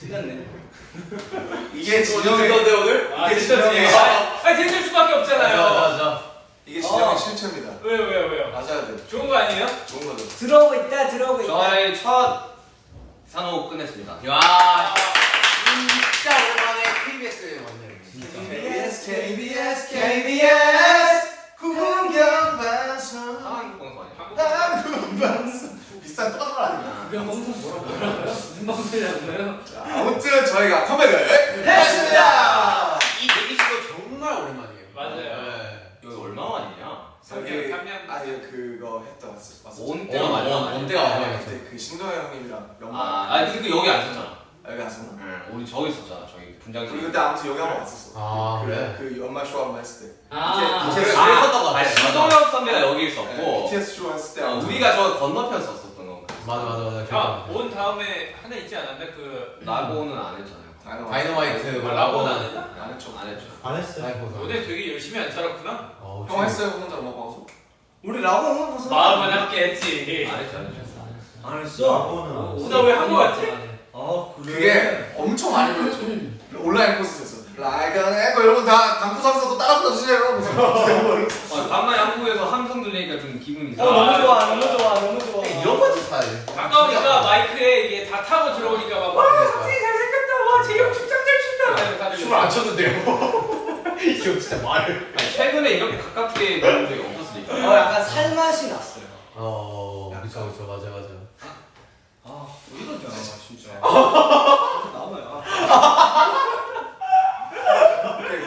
틀렸네. 이게 진영의 진영의 오늘? 아 이게 진영의 아, 아니 들릴 수밖에 없잖아요. 맞아 이게 진영의 어. 실체입니다. 왜요 왜요 왜요? 맞아야 돼. 좋은 거 아니에요? 좋은 거죠. 들어오고 있다 들어오고 있다. 저의 첫 산호 끝냈습니다. 야 진짜 오랜만에 KBS에 왔네요. KBS KBS KBS 비슷한 똑같은 말 아닙니까? 그냥 방송 뭐라고? 무슨 방송이라고요? 자, 아무튼 저희가 컴백을 했습니다. 이 대기실도 정말 오랜만이에요. 맞아요. 네. 여기 얼마 만이냐? 저기 3년. 아니 그거 했다 왔었 왔었죠. 온 어, 때가 어, 많이 온 때가 많이 네, 왔죠. 그때 그 신동엽 형님이랑 연말 아, 아니 근데 그 여기 안 썼잖아. 여기 왔었나? 응, 우리 저기 있었잖아. 저기 우리 분장실. 그때 아무튼 여기 한 번 왔었어. 아, 그, 그래? 그 연말 쇼 한 번 했을 때. 아, 이제- 그랬었던 것 아니 같아. 신동엽 선배가 여기 네, 있었고 BTS 쇼 했을 때. 어, 우리가 저 건너편 거. 맞아 맞아 맞아. 아, 기억나. 온 다음에 하나 있지 않았나? 그 라고는 안 했잖아요. 다이너마이트. 뭐 아, 라고는 안 했나? 안 했죠. 안 했죠. 안 했어요. 오늘 되게 열심히 안 살았구나. 어, 형 했어요 혼자 음악 방송? 우리 라고 한번 벗어. 마음은 함께 했지. 안 했죠, 안 했죠. 안 했어. 라고는 안 했어요. 나왜한거 같지? 아 그게 엄청 많이 불렀죠. 온라인 코스에서 Like an echo 여러분 다 선수도 따라 불러주세요. 무슨 어, 간만에 한국에서 함성 들리니까 좀 기분이 어 너무 좋아 너무 좋아 너무 좋아. 이런 거지 스타일. 가까우니까 마이크에 이게 다 타고 들어오니까 막 와, 선생님 잘생겼다. 와, 재영 춤장 잘 춘다. 이러면서 하는 춤을 안 췄는데요. 이거 진짜 말을. 아니, 최근에 이렇게 가깝게 보는 적이 없었으니까. 어 약간 살맛이 났어요. 어, 그쵸 그쵸 맞아 맞아. 아 왜 이러냐 진짜. 나와요.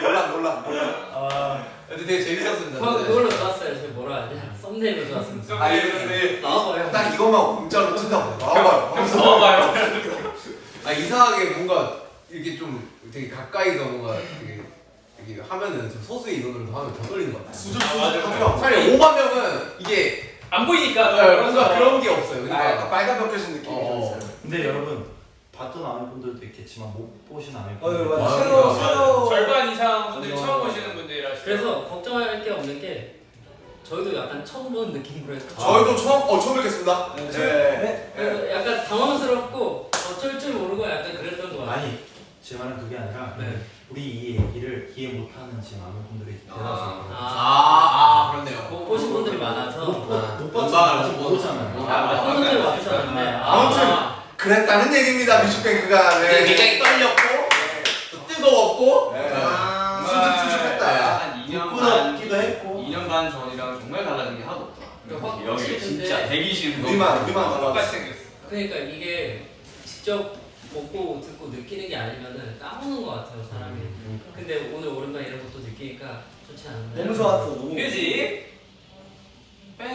논란 논란 논란. 아, 근데 되게 재밌었습니다. 저 그걸로 좋았어요. 저 뭐라 하냐? 썸네일로 좋았습니다. 나와봐요. 딱 이것만 공짜로 찐다고 나와봐요. 넣어봐요. 아 이상하게 뭔가 이렇게 좀 되게 가까이서 뭔가 되게 이게 하면은 좀 소수의 인원으로도 하면 더 떨리는 것 같아요. 수준 아. 수준 한 명. 차라리 5만 명은 이게 안 보이니까. 네, 뭔가 그런 게 없어요. 아, 약간 그러니까 빨간 벽혀진 느낌이 좀 어. 있어요. 근데 여러분 봤던 아는 분들도 있겠지만 못 보신 아는 어 분들. 맞아. 맞아. 새로. 새로. 절반 이상 분들이. 처음 보시는 분들이라. 그래서 걱정할 게 없는 게 저희도 약간 처음 보는 느낌으로 했고 저희도 처음 어 처음 뵙겠습니다. 네. 네. 네. 약간 당황스럽고 어쩔 줄 모르고 약간 그랬던 것 같아요. 아니 제 말은 그게 아니라 네. 우리 이 얘기를 이해 못하는 지금 아는 분들이 대다수. 아, 아 그렇네요. 못 보신 분들이 많아서 못 보- 아, 못 모르잖아요. 아, 분들이 와주셨는데 아무튼 아, 그랬다는 얘기입니다 뮤직뱅크가. 네. 굉장히 떨렸고 또 뜨거웠고 네. 아. 수준 수준했다. 한 2년 듣고도 반, 없기도 했고. 2년 반 전이랑 정말 달라진 게 하나도 없더라. 그 확- 여기 확실히 진짜 근데 대기실 우리만 우리만 똑같이. 생겼어. 그러니까 이게 직접 보고 듣고 느끼는 게 아니면은 까먹는 것 같아요 사람이. 근데 오늘 오랜만에 이런 것도 느끼니까 좋지 않나요? 너무 좋았어 너무. 그지? 뺑!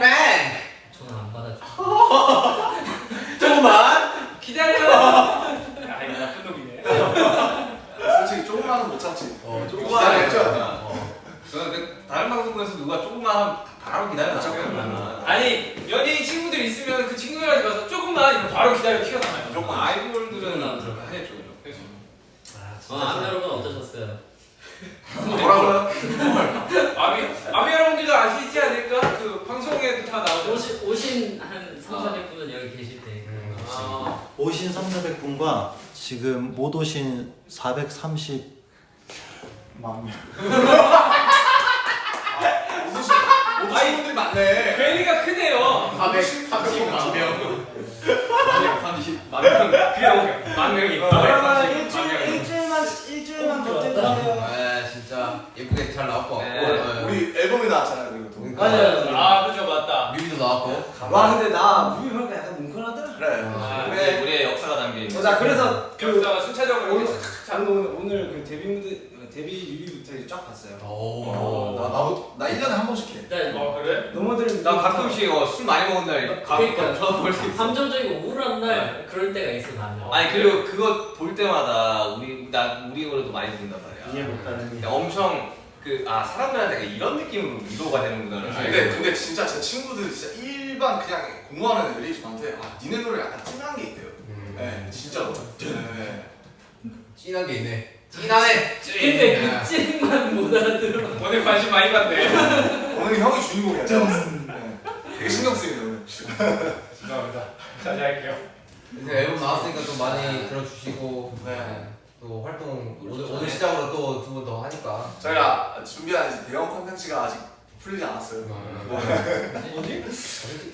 저는 안 받아줘. 조금만 기다려. 야, 이거 나쁜 놈이네. 솔직히 조금만은 못 참지. 어? 어. 저는 그 다른 방송국에서 누가 조금만 바로 기다려요. 아니 연예인 친구들 있으면 그 친구들한테 가서 조금만 기다려 튀어나와요. 조금 아이돌들은 해줘. 그래서 어, 아, 여러분 어떠셨어요? 뭐라고요? 아미 아미 여러분들도 아시지 않을까? 그 방송에도 다 나오죠. 오신, 오신 한 3, 400분은 여기 계실 때. 아, 오신 3, 400분과 지금 못 오신 430만 명. 오신 분들이 많네. 괴리가 크네요. 400, 30만 명 30, 만 명. 그래, 만 명이. 그러면 430만 일주일 명. 일주일만 일주일만 버텨주세요. 아 진짜 예쁘게 잘 나왔고 네. 우리 앨범이 나왔잖아요 그리고 또. 맞아요. 아 그죠 맞다. 뮤비도 나왔고 와 근데 나 뮤비 보니까 약간 뭉클하더라. 그래. 아, 우리의, 우리의 역사가 있는. 자 그래서 그 역사가 순차적으로 오늘 오늘 그 데뷔 무대 데뷔 뮤비부터 이제 쫙 봤어요. 어, 나 나도 나 1년에 한 번씩 해. 일단 어 그래? 너무들 나 가끔씩 어, 술 많이 먹은 날 가끔 그러니까. 저도 볼수 있어. 감정적이고 우울한 날 그럴 때가 있어 나는. 아니 그리고 그거 볼 때마다 우리 나 우리 노래도 많이 듣는단 이해 말이야. 못하는 근데 엄청 그 아 사람들한테 이런 느낌으로 위로가 되는구나. 근데 근데 진짜 제 친구들 진짜 일반 그냥 공부하는 애들이 저한테 아 니네 노래 약간 찐한 게 있대요. 네 진짜로. 네. 찐한 게 있네 찐하네 근데 그 찐만 못 알아들어. 오늘 관심 많이 받네. 오늘 형이 주인공이야. 네. 되게 신경 쓰이네 오늘. 죄송합니다. 자제 할게요. 이제 앨범 나왔으니까 좀 많이 들어주시고 네. 네. 또 활동 오늘, 오늘 시작으로 또 두 번 더 하니까 저희가 준비한 대형 콘텐츠가 아직 풀리지 않았어요. 뭐지?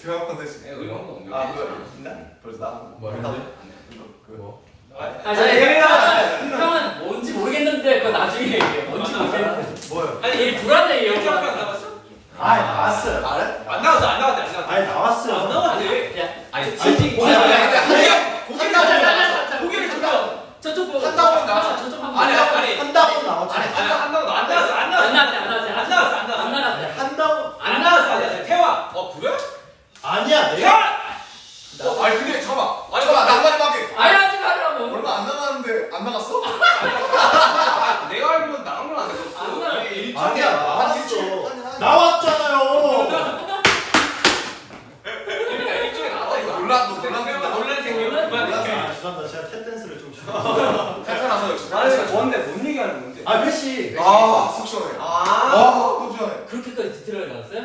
대형 콘텐츠. 네. 아 그거 있나? 벌써 나. 뭐나 했는 그. 아, 저 형은 형은 뭔지 모르겠는데 그거 나중에 얘기해. 뭔지 모르겠는데. 뭐요? 아니 얘 불안해 형. 안 나왔어? 아 나왔어요. 알아? 안 나왔어 안 나왔대 안 나왔대. 아니 나왔어요. 안 나왔대. 야, 아니 고기 고기 나왔잖아. 고개를 줬다. 저쪽 보고 한다고 나와. 저쪽 한번 아니 아니. 한다고 나왔죠. 아니 한다고 안 나왔어 안 나왔어. 안 나왔대 안 나왔대 안 나왔어 안 나왔어. 안 나왔대 한다고 안 나왔어 안 나왔어. 태화. 어 그래? 아니야 내가 태화. 어, 아니 근데 잠깐만. 아니 잠깐만 나 한마디 할게. 아니 하지 말라고 얼마 안 남았는데 안 나갔어? 아, 내가 알기로는 나온 건안 안 됐었어. 나왔대. 이게 일정이 아니야 나와. 나왔어. 나왔잖아요. 그러니까 일정이 내가 놀라. 논란 생겨. 아, 죄송합니다. 제가 탭댄스를 좀. 탈퇴나서 나는 뭔데 뭔 얘기하는 건데? 아 회식. 아속 시원해. 아. 아, 속 시원해. 그렇게까지 디테일하게 나왔어요?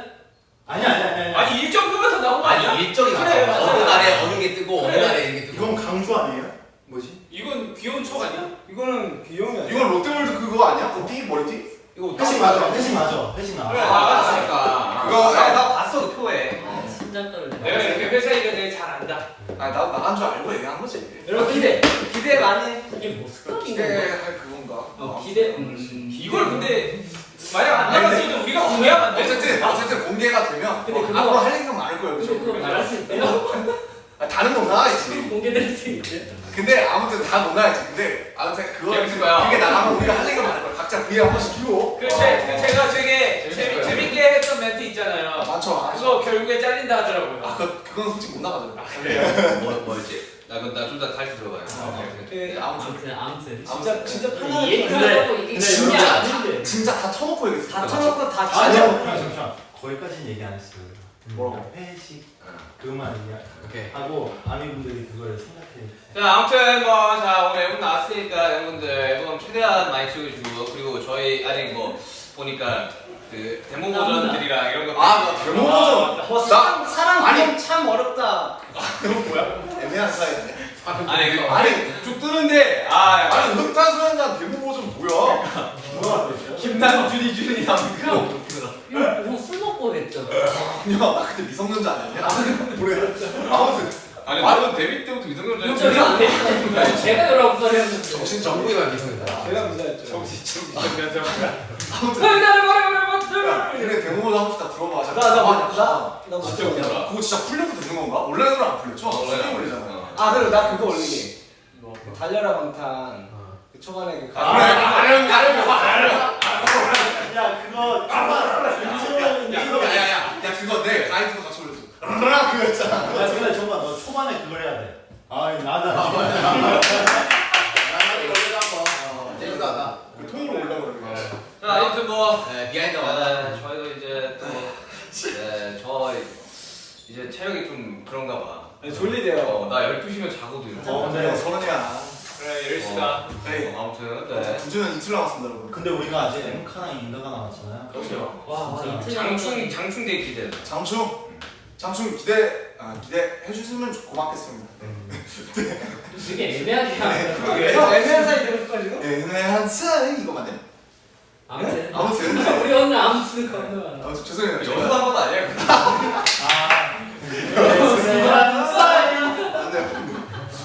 아니 아니 아니 아니. 아니 일정 끄부터 나온 거 아니야? 아니 일정이 맞아. 어느 날에 어느 게 뜨고 어느. 날에 이게 뜨고 이건 강조 아니에요? 뭐지? 이건 귀여운 척 아니야? 이거는 귀여운 게 이건 롯데월드 그거 아니야? 그 띠? 머리띠? 이거 회식 맞아. 회식 맞아. 회식 나와. 그래. 나왔으니까. 그거- 나, 나 봤어 그 표에. 아, 심장 떨려. 아니 나 나간 줄 알고 얘기한 거지. 여러분 기대 기대 많이 해. 이게 뭐 건가? 기대할 그건가? 어, 기대. 음. 이걸 근데 만약 안 나갔어도 우리가 공개하면 안 돼. 어쨌든 어쨌든 공개가 되면 근데 어, 그거- 앞으로 할 얘기가 많을 거예요. 근데 그거 그죠? 말할 수 있대요? 아, 다른 건 나가야지. 공개될 수 있대. 근데 아무튼 다 논나야지. 근데 아무튼 그거. 그게 나가면 우리가 할 얘기가 많을 거야. 각자 V 한 번씩 주고. 그 제, 그 제가 되게 재밌을 재미, 거예요. 재밌게 했던 멘트 있잖아요. 아, 많죠. 많죠. 그거 결국에 잘린다 하더라고요. 아, 그 그건 솔직히 못 나가죠. 뭐 뭐였지? 나 그럼 나좀 더 다시 들어봐요. 네, 아무튼 아무튼 아무튼. 진짜- 진짜 이 얘기하려고 이게 근데 진짜 진짜 아닌데. 진짜 다 터놓고 얘기했어. 다 쳐놓고 다 아니요. 진짜. 잠시만 잠시만. 거기까지는 얘기 안 했어요. 뭐라고? 회식 그만 오케이 하고 아미분들이 그걸 생각해. 자 아무튼 뭐자 오늘 앨범 나왔으니까 여러분들 앨범 최대한 많이 즐겨주고 그리고 저희 아직 뭐 보니까 그 데모 버전들이랑 이런 거. 아, 나 데모 버전. 와, 나- 사랑 사랑 아니. 참 어렵다. 애매한 사이네. 아니 그 아니, 쭉 뜨는데 아 약간 아니 흑탄소년단 데모 버전 뭐야? 되죠? 김난 준이 준이 나오니까 이거 뭐술 먹고 했죠. 야, 나 그때 미성년자 아니었냐? 그래. 아무튼 아니 나는 데뷔 때부터 미성년자 되니까 제가 19살이었는데. 정신 정부가 미성이다 제가 문제였죠. 정신 좀 미성년자 아무튼 나를 말해 그래 데모 버전 한 번씩 다 들어봐. 자, 나, 나, 가만히 나. 나 진짜 웃기더라 그거 진짜 풀려도 되는 건가? 온라인으로 안 풀렸죠? 스트리밍 올리잖아. 아 그리고 나 그거 올리게. 뭐 달려라 방탄. 그 초반에 그 아, 그래, 아령, 아령, 아령. 야 그거 야, 인트로. 야, 야, 야, 야, 그거 내 가이드도 같이 올렸어. 라 그거였잖아. 야 근데 정말 너 초반에 그걸 해야 돼. 아이 나다. 나는 원래도 한번 재밌다 통으로 올려 그러는 자 아무튼 뭐네 비하인드 네, 와다 저희도 이제 또 네, 저 이제 체력이 좀 그런가 봐. 졸리대요. 어, 나 12시면 자거든. 어, 네. 네. 서른이야. 그래 10시다. 네. 어, 아무튼 네. 두주는 이틀 남았습니다, 여러분. 근데 우리가 아직 엠카랑 인가가 남았잖아요. 그렇죠. 와, 진짜. 이틀 장충 장충 day 기대. 장충, 장충 기대, 아, 기대해 주시면 고맙겠습니다. 되게 애매하게 하는 거. 형 애매한 사이 되고 싶어지고? 애매한 사이 이거 맞네? 아무튼. 아무튼, 우리 오늘 아무튼 건너가는. 아무튼 죄송해요. 연습한 건 아니야. 아.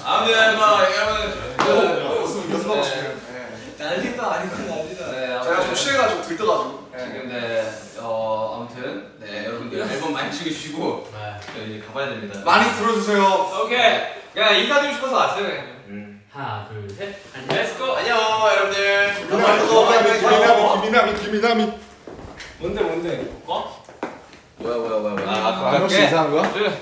안 돼. 아무튼 뭐 여러분 그, 연습 연습하고 싶어요. 네. 난리도 아니고 난리다. 네, 제가 좀 아무튼 취해가지고 들떠가지고. 지금 네, 어 아무튼 네 여러분들 앨범 많이 즐겨주시고 네. 저희 이제 가봐야 됩니다. 많이 들어주세요. 오케이. 그냥 인사드리고 싶어서 왔어요. 하나, 둘, 셋. 안녕. let's go. 안녕 여러분들. 김이남이, 김이남이, 김이남이. 뭔데 뭔데? 뭐야 뭐야 뭐야 뭐야. 아 아, 혹시 갈게. 이상한 거야? 둘,